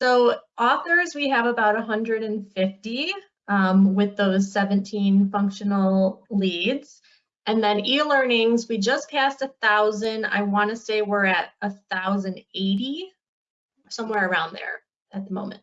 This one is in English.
So authors, we have about 150 um, with those 17 functional leads. And then e-learnings, we just passed a thousand. I want to say we're at thousand eighty, somewhere around there at the moment.